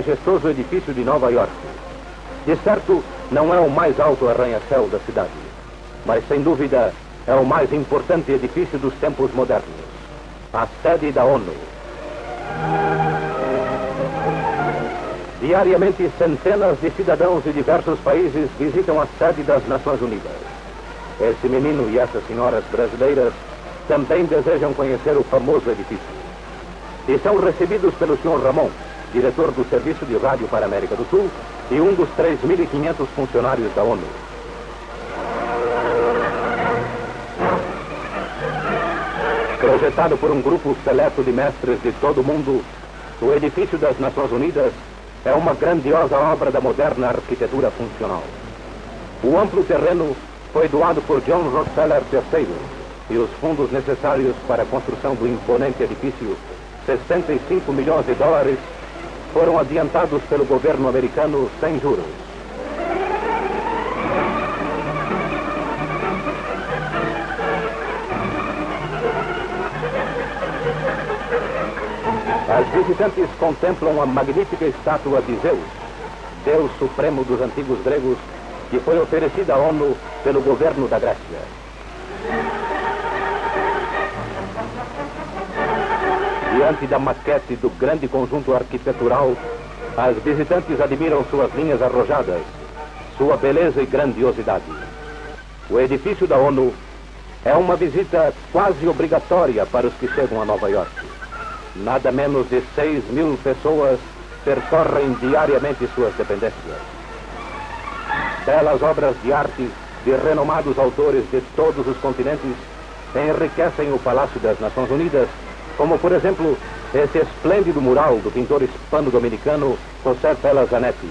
majestoso edifício de Nova York. De certo, não é o mais alto arranha-céu da cidade, mas sem dúvida é o mais importante edifício dos tempos modernos a sede da ONU. Diariamente, centenas de cidadãos de diversos países visitam a sede das Nações Unidas. Esse menino e essas senhoras brasileiras também desejam conhecer o famoso edifício. E são recebidos pelo Sr. Ramon, diretor do Serviço de Rádio para a América do Sul e um dos 3.500 funcionários da ONU. Projetado por um grupo seleto de mestres de todo o mundo, o edifício das Nações Unidas é uma grandiosa obra da moderna arquitetura funcional. O amplo terreno foi doado por John Rockefeller III e os fundos necessários para a construção do imponente edifício, 65 milhões de dólares, foram adiantados pelo governo americano sem juros. As visitantes contemplam a magnífica estátua de Zeus, Deus supremo dos antigos gregos, que foi oferecida à ONU pelo governo da Grécia. Diante da maquete do grande conjunto arquitetural, as visitantes admiram suas linhas arrojadas, sua beleza e grandiosidade. O edifício da ONU é uma visita quase obrigatória para os que chegam a Nova York. Nada menos de 6 mil pessoas percorrem diariamente suas dependências. Belas obras de arte de renomados autores de todos os continentes enriquecem o Palácio das Nações Unidas, como, por exemplo, esse esplêndido mural do pintor hispano-dominicano José Pela Zanetti.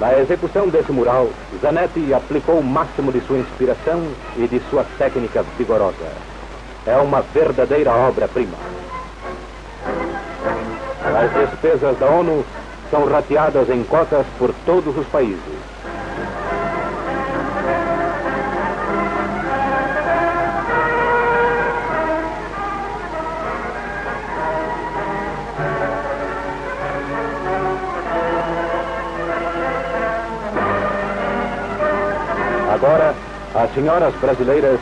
Na execução desse mural, Zanetti aplicou o máximo de sua inspiração e de sua técnica vigorosa. É uma verdadeira obra-prima. As despesas da ONU são rateadas em cotas por todos os países. Agora, as senhoras brasileiras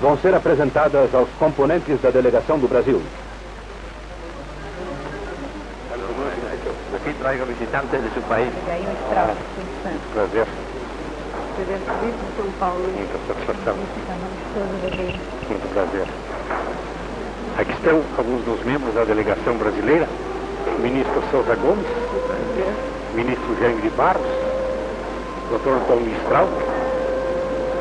vão ser apresentadas aos componentes da delegação do Brasil. Aqui traga visitantes de seu país. Interessante. Prazer. Presidente Vitor de São Paulo. Muita satisfação. Muito prazer. Aqui estão alguns dos membros da delegação brasileira. O ministro Souza Gomes, ministro Jaime de Barros, doutor Tom Mistral,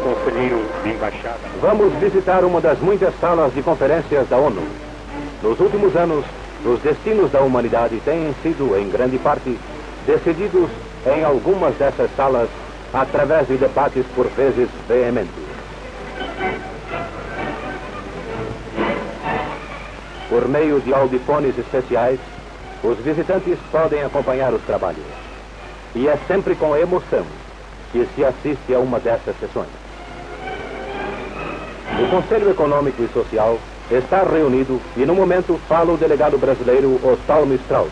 conselheiro de embaixada. Vamos visitar uma das muitas salas de conferências da ONU. Nos últimos anos, os destinos da humanidade têm sido, em grande parte, decididos em algumas dessas salas através de debates por vezes veementes. Por meio de audifones especiais, os visitantes podem acompanhar os trabalhos. E é sempre com emoção que se assiste a uma dessas sessões. O Conselho Econômico e Social está reunido e, no momento, fala o delegado brasileiro Ostalmo Strauss.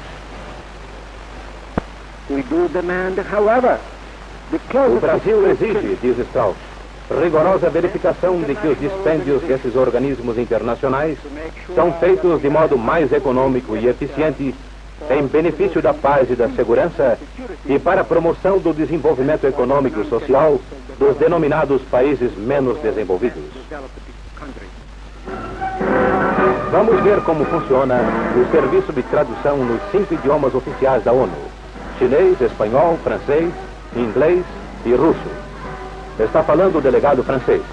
We do demand, however, the O Brasil exige, diz Strauss, rigorosa verificação de que os dispêndios desses organismos internacionais são feitos de modo mais econômico e eficiente em benefício da paz e da segurança e para a promoção do desenvolvimento econômico e social dos denominados países menos desenvolvidos. Vamos ver como funciona o serviço de tradução nos cinco idiomas oficiais da ONU: chinês, espanhol, francês, inglês e russo. Está falando o delegado francês.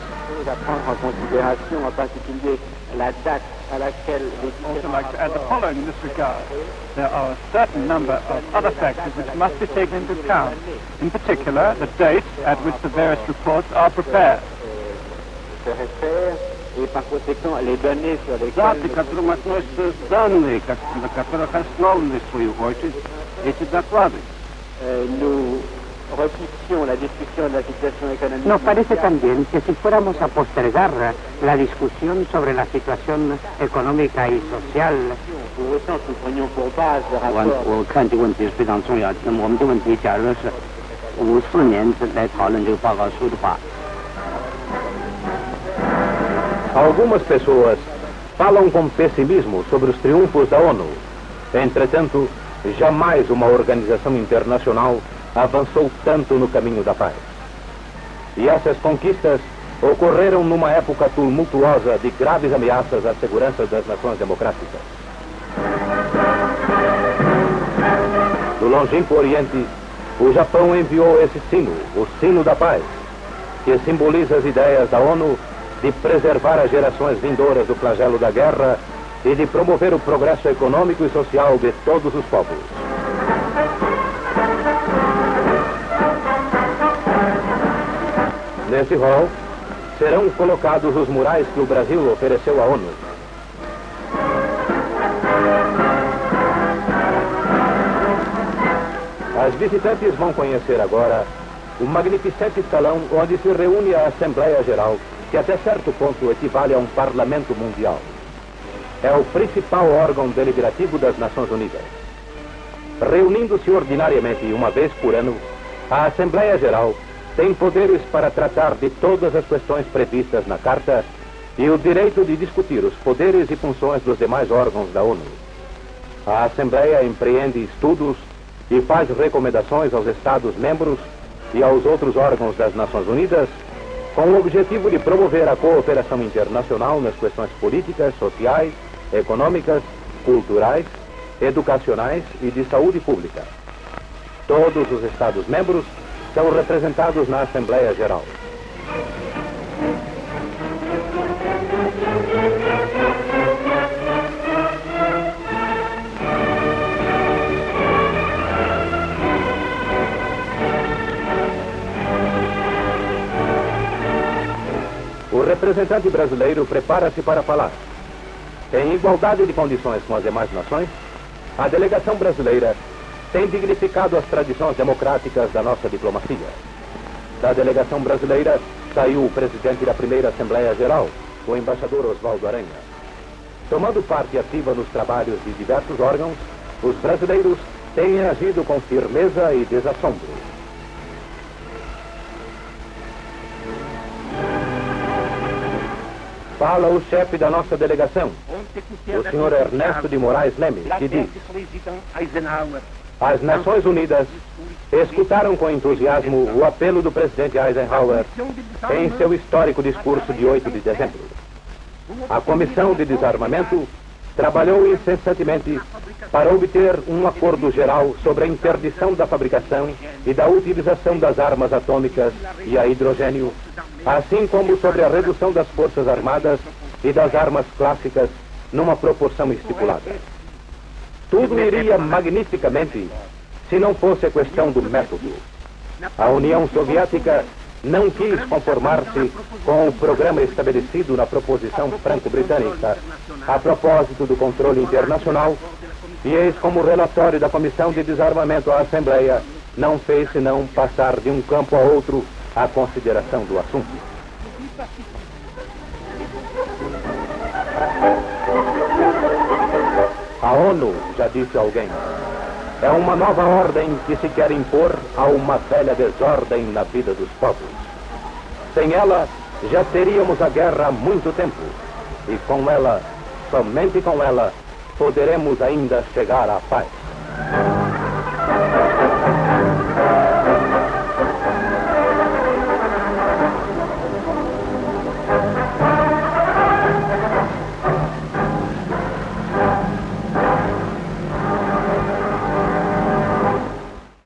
à prendre en considération, en particulier la date à laquelle les also like to add the following in this regard. There are a certain number of other factors which must be taken into account. In particular, the date at which the various reports are prepared. se réfèrent et par conséquent les données sur lesquelles Даты, которым относятся данные, как- на которых основаны, в свою очередь, эти доклады. euh, nous Nos parece también que si fuéramos a postergar la discusión sobre la situación económica y social, Algumas pessoas falam com pessimismo sobre os triunfos da ONU. Entretanto, jamais uma organização internacional avançou tanto no caminho da paz. E essas conquistas ocorreram numa época tumultuosa de graves ameaças à segurança das nações democráticas. Do longínquo Oriente, o Japão enviou esse sino, o sino da paz, que simboliza as ideias da ONU de preservar as gerações vindouras do flagelo da guerra e de promover o progresso econômico e social de todos os povos. Nesse hall serão colocados os murais que o Brasil ofereceu à ONU. As visitantes vão conhecer agora o magnificente salão onde se reúne a Assembleia Geral, que até certo ponto equivale a um parlamento mundial. É o principal órgão deliberativo das Nações Unidas. Reunindo-se ordinariamente uma vez por ano, a Assembleia Geral tem poderes para tratar de todas as questões previstas na Carta e o direito de discutir os poderes e funções dos demais órgãos da ONU. A Assembleia empreende estudos e faz recomendações aos Estados-membros e aos outros órgãos das Nações Unidas com o objetivo de promover a cooperação internacional nas questões políticas, sociais, econômicas, culturais, educacionais e de saúde pública. Todos os Estados-membros são representados na Assembleia Geral. O representante brasileiro prepara-se para falar. Em igualdade de condições com as demais nações, a delegação brasileira tem dignificado as tradições democráticas da nossa diplomacia. Da delegação brasileira saiu o presidente da primeira Assembleia Geral, o embaixador Oswaldo Aranha. Tomando parte ativa nos trabalhos de diversos órgãos, os brasileiros têm agido com firmeza e desassombro. Fala o chefe da nossa delegação, o senhor Ernesto de Moraes Leme, que diz: As Nações Unidas escutaram com entusiasmo o apelo do presidente Eisenhower em seu histórico discurso de 8 de dezembro. A Comissão de Desarmamento trabalhou incessantemente para obter um acordo geral sobre a interdição da fabricação e da utilização das armas atômicas e a hidrogênio, assim como sobre a redução das forças armadas e das armas clássicas numa proporção estipulada. Tudo iria magnificamente se não fosse a questão do método. A União Soviética não quis conformar-se com o programa estabelecido na proposição franco-britânica a propósito do controle internacional e eis como o relatório da Comissão de Desarmamento à Assembleia não fez senão passar de um campo a outro a consideração do assunto. ONU, já disse alguém, é uma nova ordem que se quer impor a uma velha desordem na vida dos povos. Sem ela, já teríamos a guerra há muito tempo. E com ela, somente com ela, poderemos ainda chegar à paz.